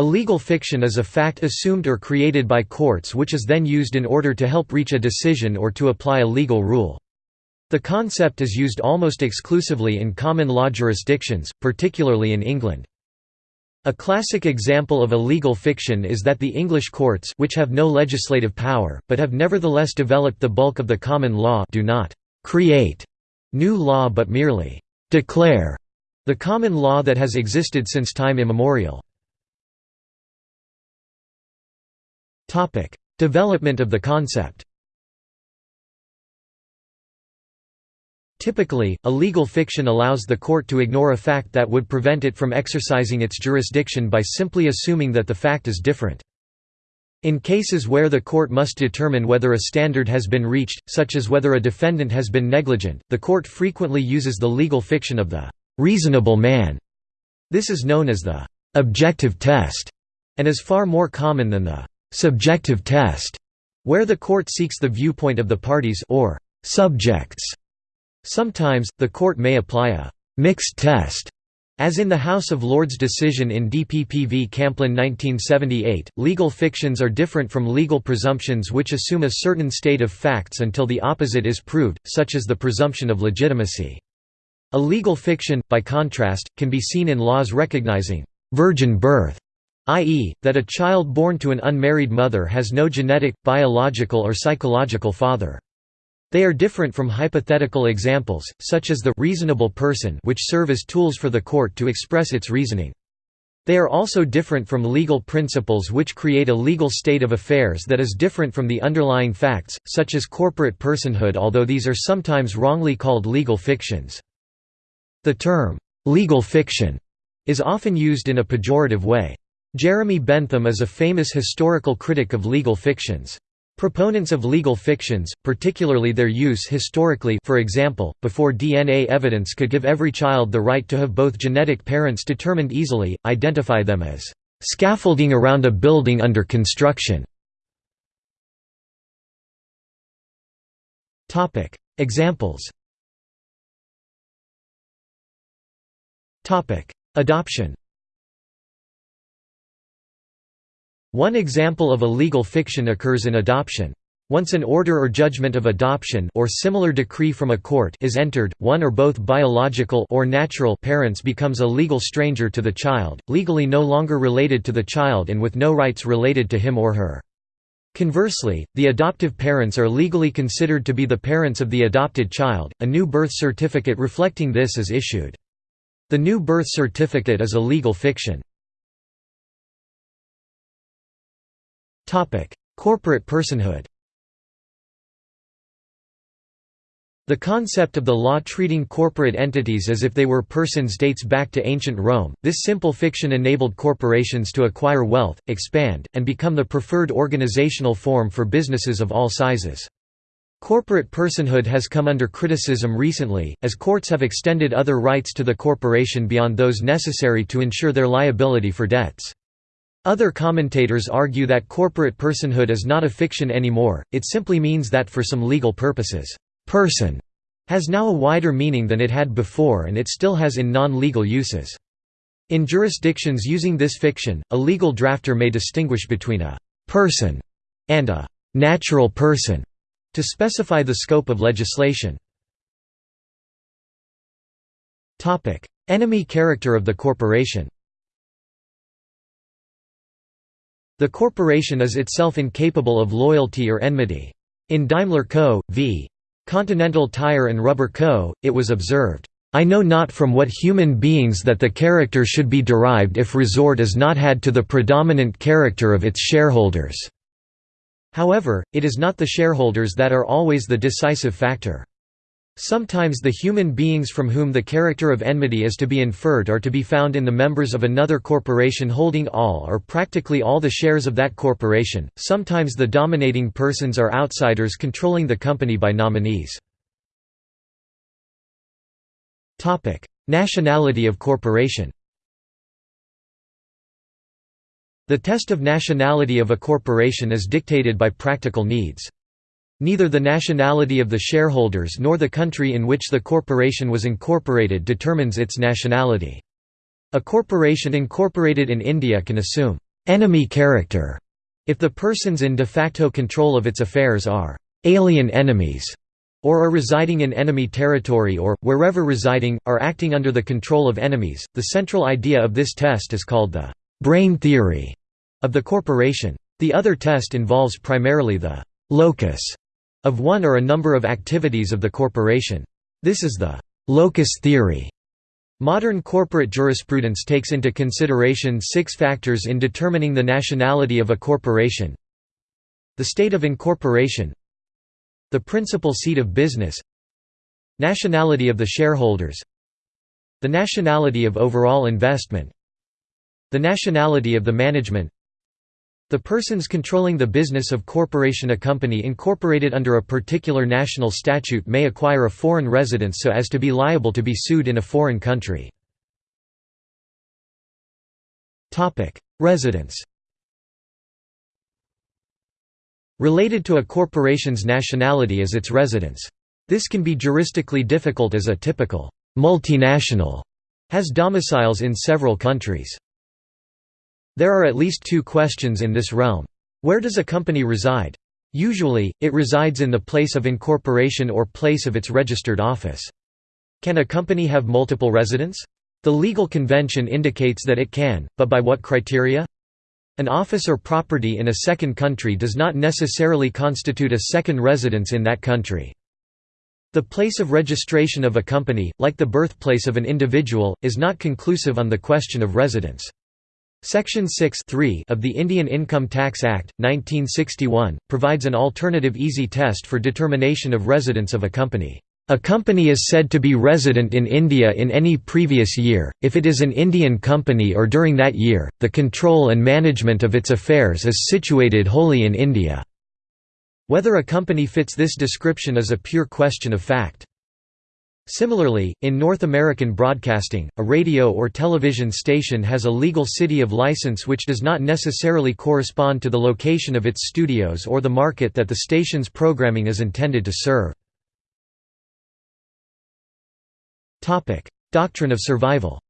A legal fiction is a fact assumed or created by courts which is then used in order to help reach a decision or to apply a legal rule. The concept is used almost exclusively in common law jurisdictions, particularly in England. A classic example of a legal fiction is that the English courts which have no legislative power, but have nevertheless developed the bulk of the common law do not «create» new law but merely «declare» the common law that has existed since time immemorial. Development of the concept Typically, a legal fiction allows the court to ignore a fact that would prevent it from exercising its jurisdiction by simply assuming that the fact is different. In cases where the court must determine whether a standard has been reached, such as whether a defendant has been negligent, the court frequently uses the legal fiction of the «reasonable man». This is known as the «objective test» and is far more common than the subjective test, where the court seeks the viewpoint of the parties or subjects. Sometimes, the court may apply a mixed test, as in the House of Lords decision in DPP v Camplin 1978. Legal fictions are different from legal presumptions which assume a certain state of facts until the opposite is proved, such as the presumption of legitimacy. A legal fiction, by contrast, can be seen in laws recognizing virgin birth i.e., that a child born to an unmarried mother has no genetic, biological or psychological father. They are different from hypothetical examples, such as the reasonable person which serve as tools for the court to express its reasoning. They are also different from legal principles which create a legal state of affairs that is different from the underlying facts, such as corporate personhood although these are sometimes wrongly called legal fictions. The term, "'legal fiction' is often used in a pejorative way. Jeremy Bentham is a famous historical critic of legal fictions. Proponents of legal fictions, particularly their use historically for example, before DNA evidence could give every child the right to have both genetic parents determined easily, identify them as "...scaffolding around a building under construction". Examples Adoption One example of a legal fiction occurs in adoption. Once an order or judgment of adoption or similar decree from a court is entered, one or both biological or natural parents becomes a legal stranger to the child, legally no longer related to the child and with no rights related to him or her. Conversely, the adoptive parents are legally considered to be the parents of the adopted child. A new birth certificate reflecting this is issued. The new birth certificate is a legal fiction. Corporate personhood The concept of the law treating corporate entities as if they were persons dates back to ancient Rome. This simple fiction enabled corporations to acquire wealth, expand, and become the preferred organizational form for businesses of all sizes. Corporate personhood has come under criticism recently, as courts have extended other rights to the corporation beyond those necessary to ensure their liability for debts. Other commentators argue that corporate personhood is not a fiction anymore, it simply means that for some legal purposes, «person» has now a wider meaning than it had before and it still has in non-legal uses. In jurisdictions using this fiction, a legal drafter may distinguish between a «person» and a «natural person» to specify the scope of legislation. Enemy character of the corporation The corporation is itself incapable of loyalty or enmity. In Daimler Co. v. Continental Tire and Rubber Co., it was observed, "...I know not from what human beings that the character should be derived if resort is not had to the predominant character of its shareholders." However, it is not the shareholders that are always the decisive factor. Sometimes the human beings from whom the character of enmity is to be inferred are to be found in the members of another corporation holding all or practically all the shares of that corporation, sometimes the dominating persons are outsiders controlling the company by nominees. Nationality of corporation The test of nationality of a corporation is dictated by practical needs. Neither the nationality of the shareholders nor the country in which the corporation was incorporated determines its nationality. A corporation incorporated in India can assume enemy character if the persons in de facto control of its affairs are alien enemies or are residing in enemy territory or, wherever residing, are acting under the control of enemies. The central idea of this test is called the brain theory of the corporation. The other test involves primarily the locus of one or a number of activities of the corporation. This is the locus theory. Modern corporate jurisprudence takes into consideration six factors in determining the nationality of a corporation. The state of incorporation the principal seat of business Nationality of the shareholders The nationality of overall investment The nationality of the management The persons controlling the business of corporation A company incorporated under a particular national statute may acquire a foreign residence so as to be liable to be sued in a foreign country. Residence Related to a corporation's nationality is its residence. This can be juristically difficult as a typical multinational has domiciles in several countries. There are at least two questions in this realm. Where does a company reside? Usually, it resides in the place of incorporation or place of its registered office. Can a company have multiple residents? The legal convention indicates that it can, but by what criteria? An office or property in a second country does not necessarily constitute a second residence in that country. The place of registration of a company, like the birthplace of an individual, is not conclusive on the question of residence. Section 6 of the Indian Income Tax Act, 1961, provides an alternative easy test for determination of residence of a company. A company is said to be resident in India in any previous year, if it is an Indian company or during that year, the control and management of its affairs is situated wholly in India. Whether a company fits this description is a pure question of fact. Similarly, in North American broadcasting, a radio or television station has a legal city of license which does not necessarily correspond to the location of its studios or the market that the station's programming is intended to serve. Doctrine of survival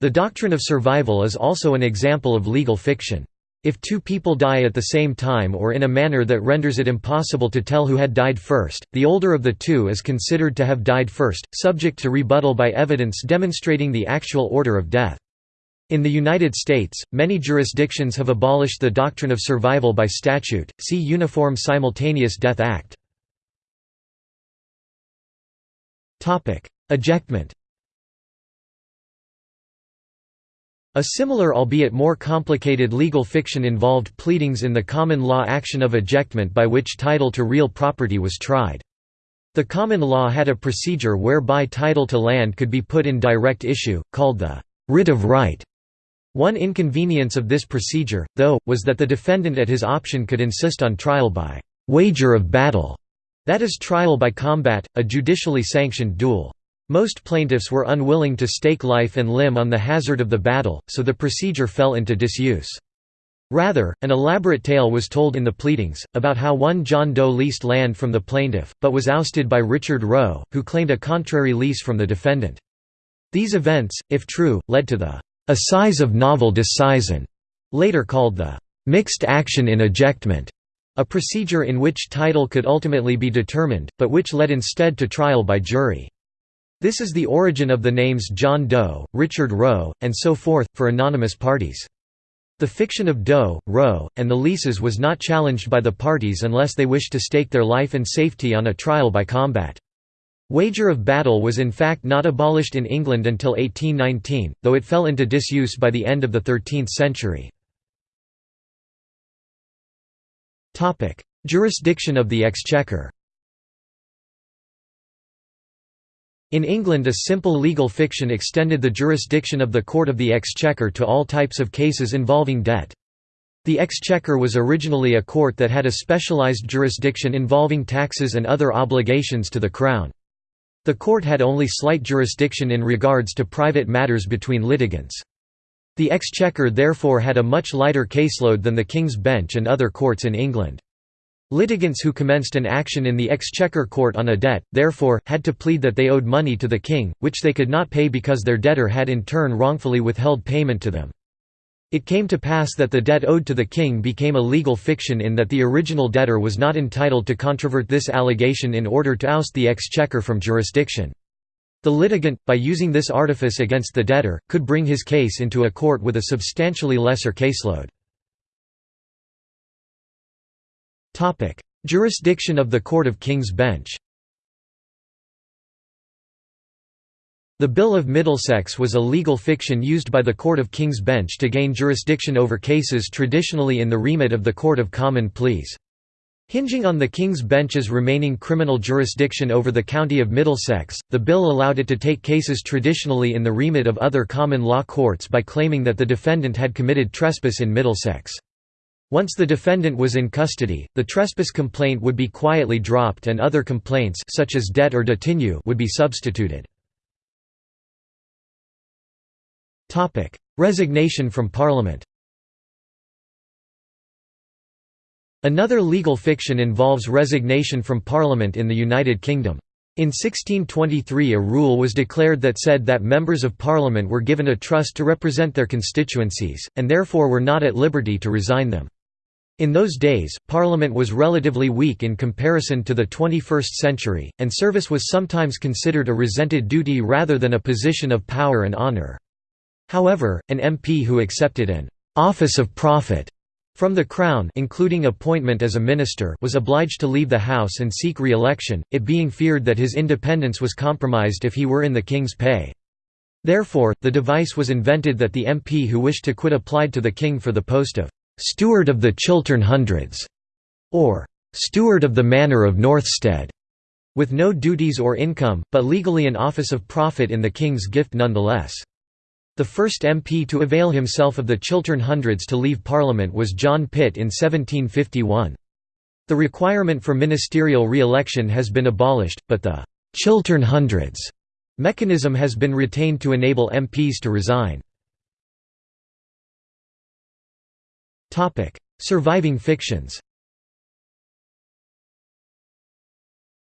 The doctrine of survival is also an example of legal fiction. If two people die at the same time or in a manner that renders it impossible to tell who had died first, the older of the two is considered to have died first, subject to rebuttal by evidence demonstrating the actual order of death. In the United States, many jurisdictions have abolished the doctrine of survival by statute, see Uniform Simultaneous Death Act. Ejectment A similar albeit more complicated legal fiction involved pleadings in the common law action of ejectment by which title to real property was tried. The common law had a procedure whereby title to land could be put in direct issue, called the writ of right. One inconvenience of this procedure, though, was that the defendant at his option could insist on trial by wager of battle, that is trial by combat, a judicially sanctioned duel. Most plaintiffs were unwilling to stake life and limb on the hazard of the battle, so the procedure fell into disuse. Rather, an elaborate tale was told in the pleadings, about how one John Doe leased land from the plaintiff, but was ousted by Richard Roe, who claimed a contrary lease from the defendant. These events, if true, led to the assize of novel disseisin, later called the mixed action in ejectment, a procedure in which title could ultimately be determined, but which led instead to trial by jury. This is the origin of the names John Doe, Richard Roe, and so forth, for anonymous parties. The fiction of Doe, Roe, and the leases was not challenged by the parties unless they wished to stake their life and safety on a trial by combat. Wager of battle was in fact not abolished in England until 1819, though it fell into disuse by the end of the 13th century. Jurisdiction of the Exchequer In England a simple legal fiction extended the jurisdiction of the Court of the Exchequer to all types of cases involving debt. The Exchequer was originally a court that had a specialised jurisdiction involving taxes and other obligations to the Crown. The court had only slight jurisdiction in regards to private matters between litigants. The Exchequer therefore had a much lighter caseload than the King's Bench and other courts in England. Litigants who commenced an action in the Exchequer Court on a debt, therefore, had to plead that they owed money to the king, which they could not pay because their debtor had in turn wrongfully withheld payment to them. It came to pass that the debt owed to the king became a legal fiction in that the original debtor was not entitled to controvert this allegation in order to oust the exchequer from jurisdiction. The litigant, by using this artifice against the debtor, could bring his case into a court with a substantially lesser caseload. Jurisdiction of the Court of King's Bench The Bill of Middlesex was a legal fiction used by the Court of King's Bench to gain jurisdiction over cases traditionally in the remit of the Court of Common Pleas. Hinging on the King's Bench's remaining criminal jurisdiction over the county of Middlesex, the bill allowed it to take cases traditionally in the remit of other common law courts by claiming that the defendant had committed trespass in Middlesex. Once the defendant was in custody, the trespass complaint would be quietly dropped and other complaints such as debt or detinue would be substituted. Resignation from Parliament Another legal fiction involves resignation from Parliament in the United Kingdom. In 1623 a rule was declared that said that members of Parliament were given a trust to represent their constituencies, and therefore were not at liberty to resign them. In those days, Parliament was relatively weak in comparison to the 21st century, and service was sometimes considered a resented duty rather than a position of power and honour. However, an MP who accepted an «office of profit» from the Crown including appointment as a minister was obliged to leave the House and seek re-election, it being feared that his independence was compromised if he were in the King's pay. Therefore, the device was invented that the MP who wished to quit applied to the King for the post of «Steward of the Chiltern Hundreds» or «Steward of the Manor of Northstead», with no duties or income, but legally an office of profit in the King's gift nonetheless. The first MP to avail himself of the Chiltern Hundreds to leave Parliament was John Pitt in 1751. The requirement for ministerial re-election has been abolished, but the «Chiltern Hundreds» mechanism has been retained to enable MPs to resign. Surviving fictions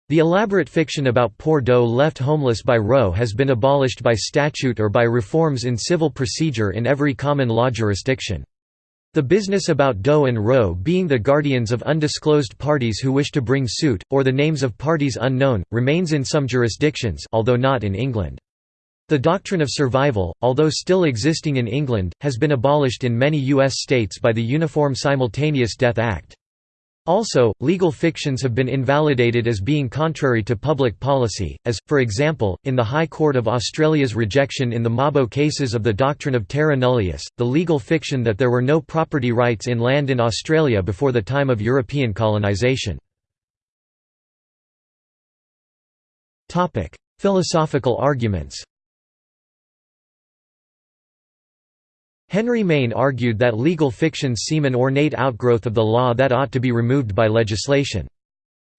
The elaborate fiction about poor Doe left homeless by Roe has been abolished by statute or by reforms in civil procedure in every common law jurisdiction. The business about Doe and Roe being the guardians of undisclosed parties who wish to bring suit, or the names of parties unknown, remains in some jurisdictions although not in England. The doctrine of survival, although still existing in England, has been abolished in many U.S. states by the Uniform Simultaneous Death Act. Also, legal fictions have been invalidated as being contrary to public policy, as, for example, in the High Court of Australia's rejection in the Mabo cases of the doctrine of terra nullius, the legal fiction that there were no property rights in land in Australia before the time of European colonisation. Philosophical arguments Henry Maine argued that legal fictions seem an ornate outgrowth of the law that ought to be removed by legislation.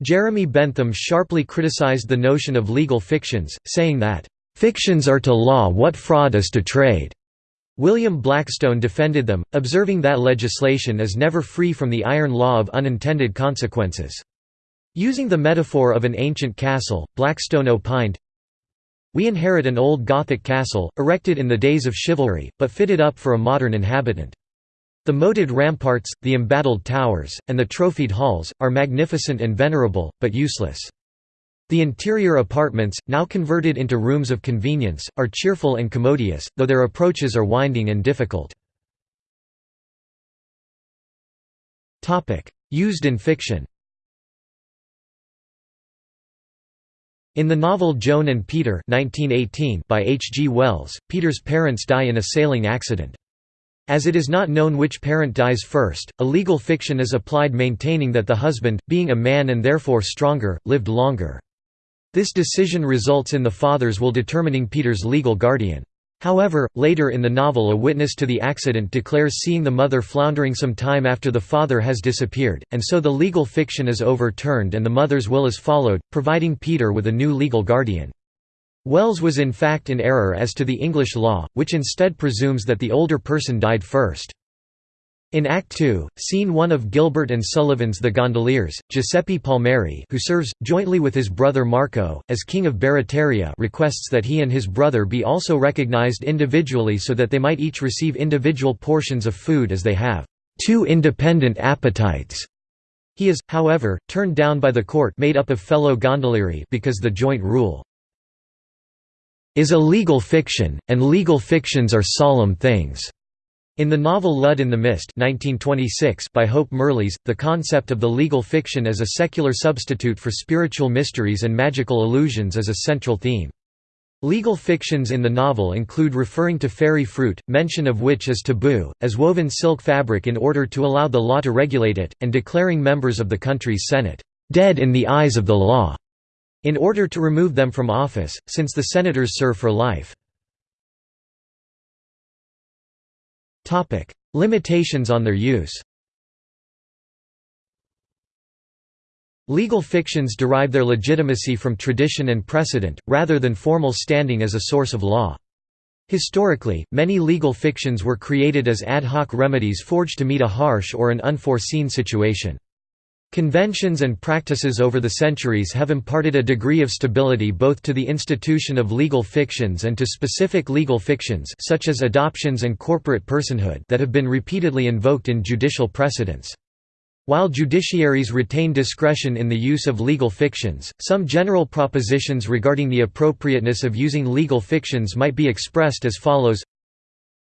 Jeremy Bentham sharply criticized the notion of legal fictions, saying that, "...fictions are to law what fraud is to trade." William Blackstone defended them, observing that legislation is never free from the iron law of unintended consequences. Using the metaphor of an ancient castle, Blackstone opined, we inherit an old Gothic castle, erected in the days of chivalry, but fitted up for a modern inhabitant. The moated ramparts, the embattled towers, and the trophied halls, are magnificent and venerable, but useless. The interior apartments, now converted into rooms of convenience, are cheerful and commodious, though their approaches are winding and difficult. Used in fiction In the novel Joan and Peter 1918 by H. G. Wells, Peter's parents die in a sailing accident. As it is not known which parent dies first, a legal fiction is applied maintaining that the husband, being a man and therefore stronger, lived longer. This decision results in the father's will determining Peter's legal guardian. However, later in the novel a witness to the accident declares seeing the mother floundering some time after the father has disappeared, and so the legal fiction is overturned and the mother's will is followed, providing Peter with a new legal guardian. Wells was in fact in error as to the English law, which instead presumes that the older person died first. In Act 2, Scene 1 of Gilbert and Sullivan's The Gondoliers, Giuseppe Palmieri who serves, jointly with his brother Marco, as King of Barataria requests that he and his brother be also recognized individually so that they might each receive individual portions of food as they have two independent appetites. He is, however, turned down by the court made up of fellow gondolieri because the joint rule is a legal fiction, and legal fictions are solemn things. In the novel Lud in the Mist 1926 by Hope Mirrlees, the concept of the legal fiction as a secular substitute for spiritual mysteries and magical illusions is a central theme. Legal fictions in the novel include referring to fairy fruit, mention of which is taboo, as woven silk fabric in order to allow the law to regulate it, and declaring members of the country's Senate, "...dead in the eyes of the law", in order to remove them from office, since the senators serve for life. Limitations on their use Legal fictions derive their legitimacy from tradition and precedent, rather than formal standing as a source of law. Historically, many legal fictions were created as ad hoc remedies forged to meet a harsh or an unforeseen situation. Conventions and practices over the centuries have imparted a degree of stability both to the institution of legal fictions and to specific legal fictions such as adoptions and corporate personhood that have been repeatedly invoked in judicial precedents. While judiciaries retain discretion in the use of legal fictions, some general propositions regarding the appropriateness of using legal fictions might be expressed as follows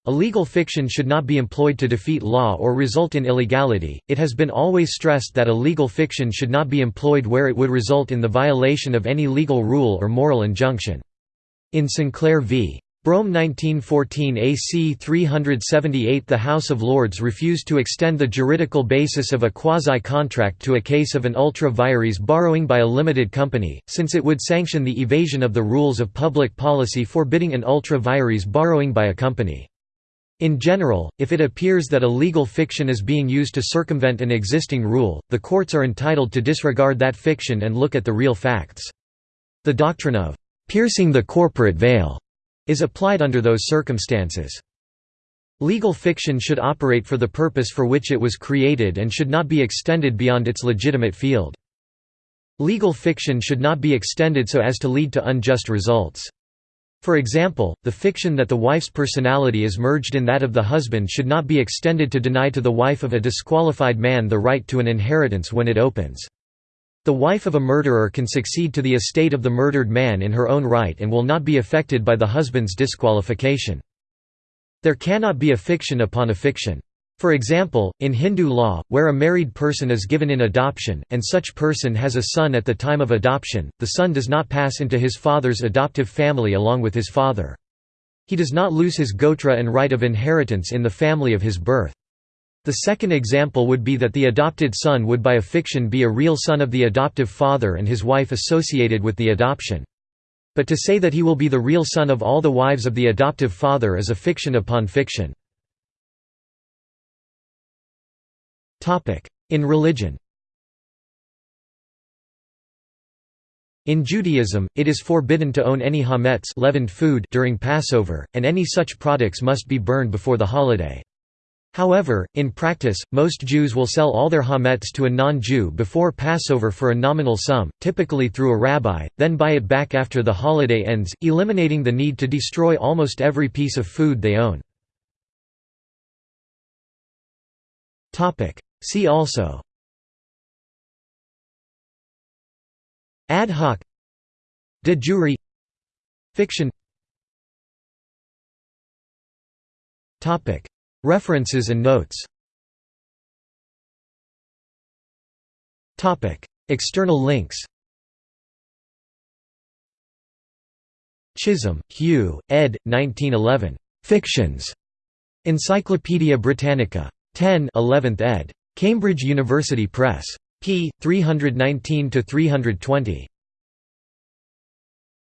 a legal fiction should not be employed to defeat law or result in illegality. It has been always stressed that a legal fiction should not be employed where it would result in the violation of any legal rule or moral injunction. In Sinclair v. Brougham 1914 AC 378 the House of Lords refused to extend the juridical basis of a quasi-contract to a case of an ultra vires borrowing by a limited company, since it would sanction the evasion of the rules of public policy forbidding an ultra vires borrowing by a company. In general, if it appears that a legal fiction is being used to circumvent an existing rule, the courts are entitled to disregard that fiction and look at the real facts. The doctrine of piercing the corporate veil is applied under those circumstances. Legal fiction should operate for the purpose for which it was created and should not be extended beyond its legitimate field. Legal fiction should not be extended so as to lead to unjust results. For example, the fiction that the wife's personality is merged in that of the husband should not be extended to deny to the wife of a disqualified man the right to an inheritance when it opens. The wife of a murderer can succeed to the estate of the murdered man in her own right and will not be affected by the husband's disqualification. There cannot be a fiction upon a fiction. For example, in Hindu law, where a married person is given in adoption, and such person has a son at the time of adoption, the son does not pass into his father's adoptive family along with his father. He does not lose his gotra and right of inheritance in the family of his birth. The second example would be that the adopted son would by a fiction be a real son of the adoptive father and his wife associated with the adoption. But to say that he will be the real son of all the wives of the adoptive father is a fiction upon fiction. In religion In Judaism, it is forbidden to own any hametz leavened food during Passover, and any such products must be burned before the holiday. However, in practice, most Jews will sell all their hametz to a non-Jew before Passover for a nominal sum, typically through a rabbi, then buy it back after the holiday ends, eliminating the need to destroy almost every piece of food they own. See also Ad hoc De jure Fiction Topic References and notes Topic External links Chisholm, Hugh, ed. 1911. Fictions. Encyclopædia Britannica. 10 11th ed. Cambridge University Press. p. 319–320.